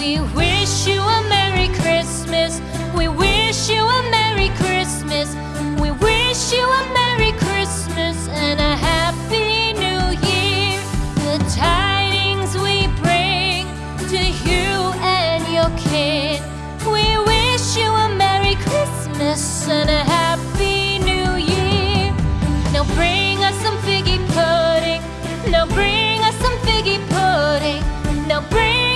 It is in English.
We wish you a Merry Christmas. We wish you a Merry Christmas. We wish you a Merry Christmas and a Happy New Year. The tidings we bring to you and your kid. We wish you a Merry Christmas and a Happy New Year. Now bring us some figgy pudding. Now bring us some figgy pudding. Now bring